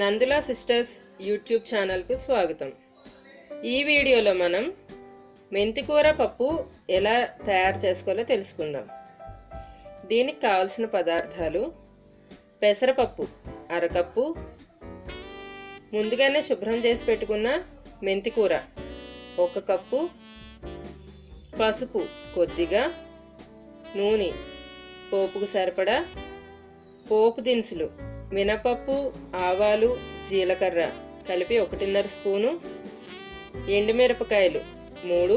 Nandula sisters YouTube ఛానల్కు స్వాగతం. ఈ వీడియోలో మనం మెంతికూర పప్పు ఎలా తయారు చేసుకోవాలో తెలుసుకుందాం. దీనికి కావలసిన పదార్థాలు పెసరపప్పు అరకప్పు ముందుగానే శుభ్రం చేసి పెట్టుకున్న మెంతికూర ఒక కప్పు పసుపు కొద్దిగా నూనె పోపుకు సరిపడా పోపు దినుసులు మినపప్పు ఆవాలు జీలకర్ర కలిపి ఒకటిన్నర స్పూను ఎండుమిరపకాయలు మూడు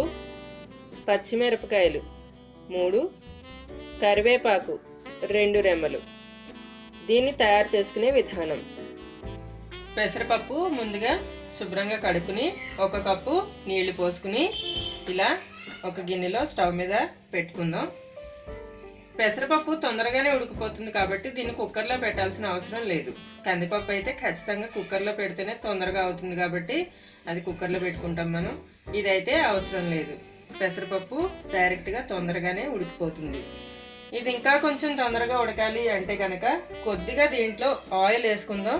పచ్చిమిరపకాయలు మూడు కరివేపాకు రెండు రెమ్మలు. దీన్ని తయారు చేసుకునే విధానం. పెసరపప్పు ముందుగా శుభ్రంగా కడుక్కుని ఒక కప్పు నీళ్ళు పోసుకుని ఇలా ఒక గిన్నెలో స్టవ్ మీద పెట్టుకుందాం. పెసరపప్పు తొందరగానే ఉడికిపోతుంది కాబట్టి దీన్ని కుక్కర్లో పెట్టాల్సిన అవసరం లేదు. కందిపప్పు అయితే ఖచ్చితంగా కుక్కర్లో పెడితేనే తొందరగా అవుతుంది కాబట్టి అది కుక్కర్లో పెట్టుకుంటాం మనం. ఇదైతే అవసరం లేదు. పెసరపప్పు డైరెక్ట్గా తొందరగానే ఉడికిపోతుంది. ఇది ఇంకా కొంచెం తొందరగా ఉడకాలి అంటే కనుక కొద్దిగా దీంట్లో ఆయిల్ వేసుకుందాం.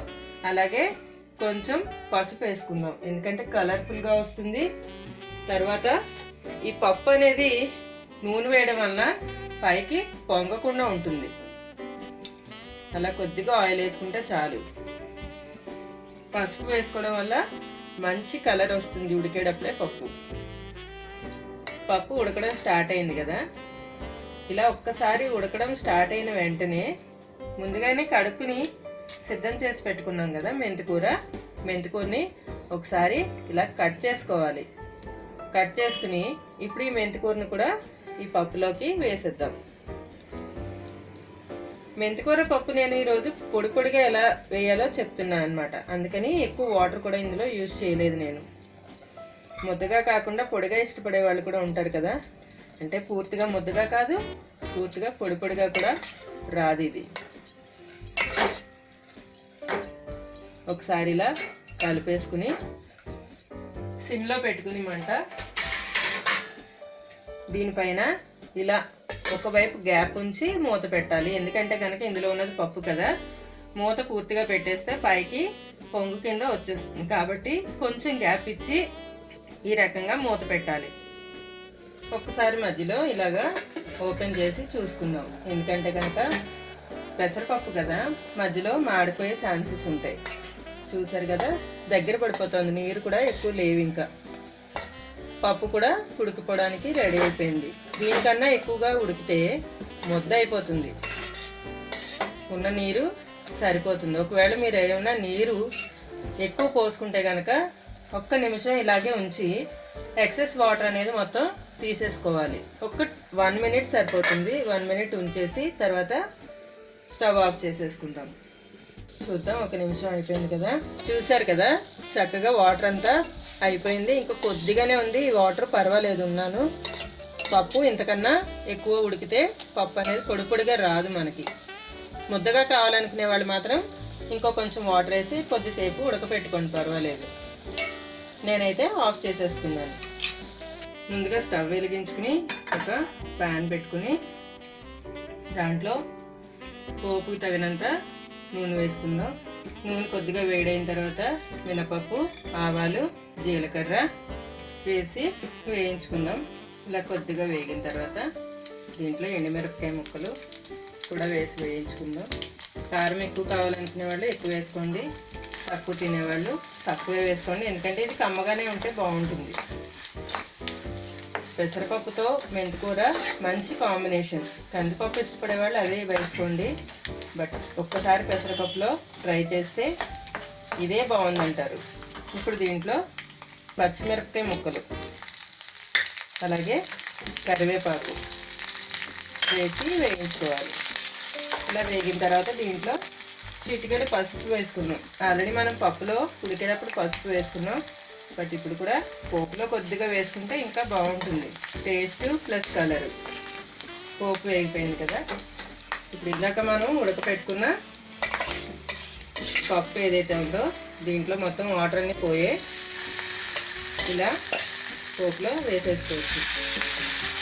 అలాగే కొంచెం పసుపు వేసుకుందాం. ఎందుకంటే కలర్ఫుల్గా వస్తుంది. తర్వాత ఈ పప్పు అనేది నూనె వేయడం వల్ల పైకి పొంగకుండా ఉంటుంది. అలా కొద్దిగా ఆయిల్ వేసుకుంటే చాలు. పసుపు వేసుకోవడం వల్ల మంచి కలర్ వస్తుంది ఉడికేటప్పుడే పప్పు. పప్పు ఉడకడం స్టార్ట్ అయింది కదా. ఇలా ఒక్కసారి ఉడకడం స్టార్ట్ అయిన వెంటనే ముందుగానే కడుక్కుని సిద్ధం చేసి పెట్టుకున్నాం కదా మెంతికూర మెంతికూరని ఒకసారి ఇలా కట్ చేసుకోవాలి. కట్ చేసుకుని ఇప్పుడు ఈ మెంతికూరని కూడా ఈ పప్పులోకి వేసేద్దాం. మెంతికూర పప్పు నేను ఈరోజు పొడి పొడిగా ఎలా వేయాలో చెప్తున్నాను అనమాట అందుకని ఎక్కువ వాటర్ కూడా ఇందులో యూజ్ చేయలేదు నేను. ముద్దగా కాకుండా పొడిగా ఇష్టపడే వాళ్ళు కూడా ఉంటారు కదా. అంటే పూర్తిగా ముద్దగా కాదు పూర్తిగా పొడి పొడిగా కూడా రాదు ఇది. ఒకసారి ఇలా కలిపేసుకుని సిమ్లో పెట్టుకుని మంట దీనిపైన ఇలా ఒకవైపు గ్యాప్ ఉంచి మూత పెట్టాలి. ఎందుకంటే కనుక ఇందులో ఉన్నది పప్పు కదా. మూత పూర్తిగా పెట్టేస్తే పైకి పొంగు కింద వచ్చేస్తుంది. కాబట్టి కొంచెం గ్యాప్ ఇచ్చి ఈ రకంగా మూత పెట్టాలి. ఒక్కసారి మధ్యలో ఇలాగా ఓపెన్ చేసి చూసుకుందాం. ఎందుకంటే కనుక పెసరపప్పు కదా మధ్యలో మాడిపోయే ఛాన్సెస్ ఉంటాయి. చూసారు కదా? దగ్గర పడిపోతుంది. నీరు కూడా ఎక్కువ లేవు ఇంకా. పప్పు కూడా ఉడికిపోవడానికి రెడీ అయిపోయింది. దీనికన్నా ఎక్కువగా ఉడికితే ముద్ద అయిపోతుంది. ఉన్న నీరు సరిపోతుంది. ఒకవేళ మీరు ఏమైనా నీరు ఎక్కువ పోసుకుంటే కనుక ఒక్క నిమిషం ఇలాగే ఉంచి ఎక్సెస్ వాటర్ అనేది మొత్తం తీసేసుకోవాలి. ఒక వన్ మినిట్ సరిపోతుంది. వన్ మినిట్ ఉంచేసి తర్వాత స్టవ్ ఆఫ్ చేసేసుకుందాం. చూద్దాం ఒక నిమిషం అయిపోయింది కదా. చూశారు కదా? చక్కగా వాటర్ అంతా అయిపోయింది. ఇంకా కొద్దిగానే ఉంది. ఈ వాటర్ పర్వాలేదు ఉన్నాను. పప్పు ఇంతకన్నా ఎక్కువ ఉడికితే పప్పు అనేది పొడి పొడిగా రాదు మనకి. ముద్దగా కావాలనుకునే వాళ్ళు మాత్రం ఇంకో కొంచెం వాటర్ వేసి కొద్దిసేపు ఉడకపెట్టుకోండి. పర్వాలేదు. నేనైతే ఆఫ్ చేసేస్తున్నాను. ముందుగా స్టవ్ వెలిగించుకుని ఒక ప్యాన్ పెట్టుకుని దాంట్లో పోపుకి తగినంత నూనె వేసుకుందాం. నూనె కొద్దిగా వేడైన తర్వాత మినపప్పు ఆవాలు జీలకర్ర వేసి వేయించుకుందాం. ఇలా కొద్దిగా వేగిన తర్వాత దీంట్లో ఎండుమిరపకాయ ముక్కలు కూడా వేసి వేయించుకుందాం. కారం ఎక్కువ కావాలనుకునే వాళ్ళు ఎక్కువ వేసుకోండి. తక్కువ తినేవాళ్ళు తక్కువే వేసుకోండి. ఎందుకంటే ఇది కమ్మగానే ఉంటే బాగుంటుంది. పెసరపప్పుతో మెంతికూర మంచి కాంబినేషన్. కందిపప్పు ఇష్టపడే వాళ్ళు అదే వేసుకోండి. బట్ ఒక్కసారి పెసరపప్పులో ట్రై చేస్తే ఇదే బాగుందంటారు. ఇప్పుడు దీంట్లో పచ్చిమిరపకాయ ముక్కలు. అలాగే కరివేపాకు వేసి వేయించుకోవాలి. ఇలా వేగిన తర్వాత దీంట్లో చిటికెడు పసుపు వేసుకున్నాం ఆల్రెడీ మనం పప్పులో ఉడికేటప్పుడు పసుపు వేసుకున్నాం. బట్ ఇప్పుడు కూడా పోపులో కొద్దిగా వేసుకుంటే ఇంకా బాగుంటుంది. టేస్ట్ ప్లస్ కలర్ పోపు వేగిపోయింది కదా. ఇప్పుడు ఇందాక మనం ఉడకపెట్టుకున్న పప్పు ఏదైతే ఉందో దీంట్లో మొత్తం వాటర్ అన్ని పోయే ఇలా పోపులో వేసేసుకోవచ్చు.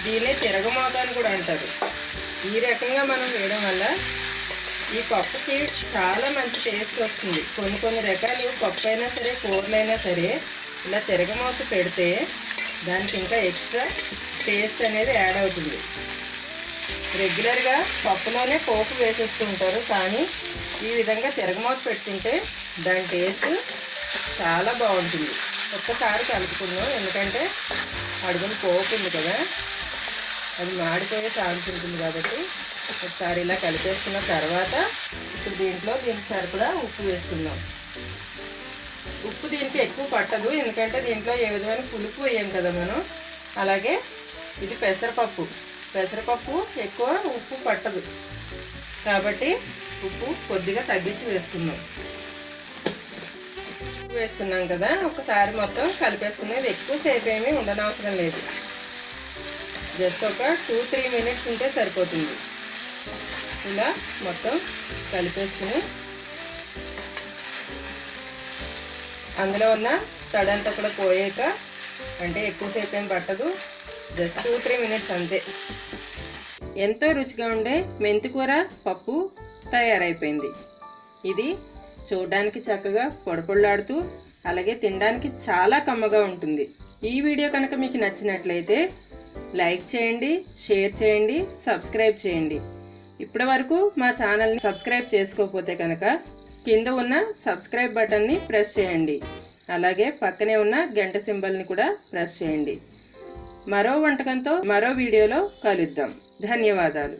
దీన్నే తిరగమోత అని కూడా అంటారు. ఈ రకంగా మనం వేయడం వల్ల ఈ పప్పుకి చాలా మంచి టేస్ట్ వస్తుంది. కొన్ని కొన్ని రకాలు పప్పు అయినా సరే కూరలైనా సరే ఇలా తిరగమోత పెడితే దానికి ఇంకా ఎక్స్ట్రా టేస్ట్ అనేది యాడ్ అవుతుంది. రెగ్యులర్గా పప్పులోనే పోపు వేసేస్తుంటారు కానీ ఈ విధంగా తిరగమూత పెట్టుకుంటే దాని టేస్ట్ చాలా బాగుంటుంది. ఒక్కసారి కలుపుకుందాం. ఎందుకంటే అడుగున పోతుంది కదా. అది మాడిపోయే ఛాన్స్ ఉంటుంది కాబట్టి ఒకసారి ఇలా కలిపేసుకున్న తర్వాత ఇప్పుడు దీంట్లో దీనికి సరిపడా ఉప్పు వేసుకుందాం. ఉప్పు దీనికి ఎక్కువ పట్టదు. ఎందుకంటే దీంట్లో ఏ విధమైన పులుపు వేయం కదా మనం. అలాగే ఇది పెసరపప్పు. పెసరపప్పు ఎక్కువ ఉప్పు పట్టదు. కాబట్టి ఉప్పు కొద్దిగా తగ్గించి వేసుకుందాం. ఉప్పు వేసుకున్నాం కదా ఒకసారి మొత్తం కలిపేసుకునేది ఎక్కువసేపు ఏమీ ఉండనవసరం లేదు. జస్ట్ ఒక టూ త్రీ మినిట్స్ ఉంటే సరిపోతుంది. ఇలా మొత్తం కలిపేసుకుని అందులో ఉన్న తడంతా కూడా పోయాక అంటే ఎక్కువసేపు ఏం పట్టదు జస్ట్ టూ త్రీ మినిట్స్ అంతే. ఎంతో రుచిగా ఉండే మెంతికూర పప్పు తయారైపోయింది. ఇది చూడడానికి చక్కగా పొడపొళ్ళాడుతూ అలాగే తినడానికి చాలా కమ్మగా ఉంటుంది. ఈ వీడియో కనుక మీకు నచ్చినట్లయితే లైక్ చేయండి షేర్ చేయండి సబ్స్క్రైబ్ చేయండి. ఇప్పటి వరకు మా ఛానల్ని సబ్స్క్రైబ్ చేసుకోకపోతే కనుక కింద ఉన్న సబ్స్క్రైబ్ బటన్ని ప్రెస్ చేయండి. అలాగే పక్కనే ఉన్న గంట సింబల్ని కూడా ప్రెస్ చేయండి. మరో వంటకంతో మరో వీడియోలో కలుద్దాం. ధన్యవాదాలు.